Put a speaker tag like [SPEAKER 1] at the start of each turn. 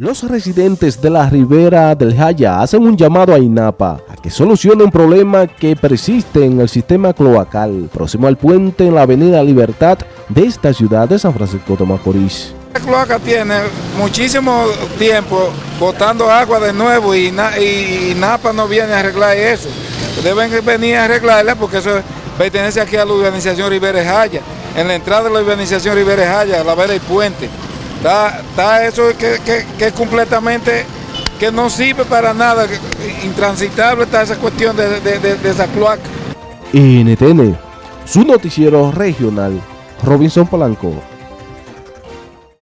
[SPEAKER 1] Los residentes de la ribera del Jaya hacen un llamado a INAPA a que solucione un problema que persiste en el sistema cloacal próximo al puente en la avenida Libertad de esta ciudad de San Francisco de Macorís.
[SPEAKER 2] La cloaca tiene muchísimo tiempo botando agua de nuevo y, INAPA no viene a arreglar eso. Deben venir a arreglarla porque eso pertenece aquí a la urbanización Rivera Jaya. En la entrada de la urbanización Rivera Jaya, a la vera y puente. Está, eso que, que, completamente que no sirve para nada, intransitable está esa cuestión de, de esa cloaca.
[SPEAKER 1] NTN, su noticiero regional, Robinson Polanco.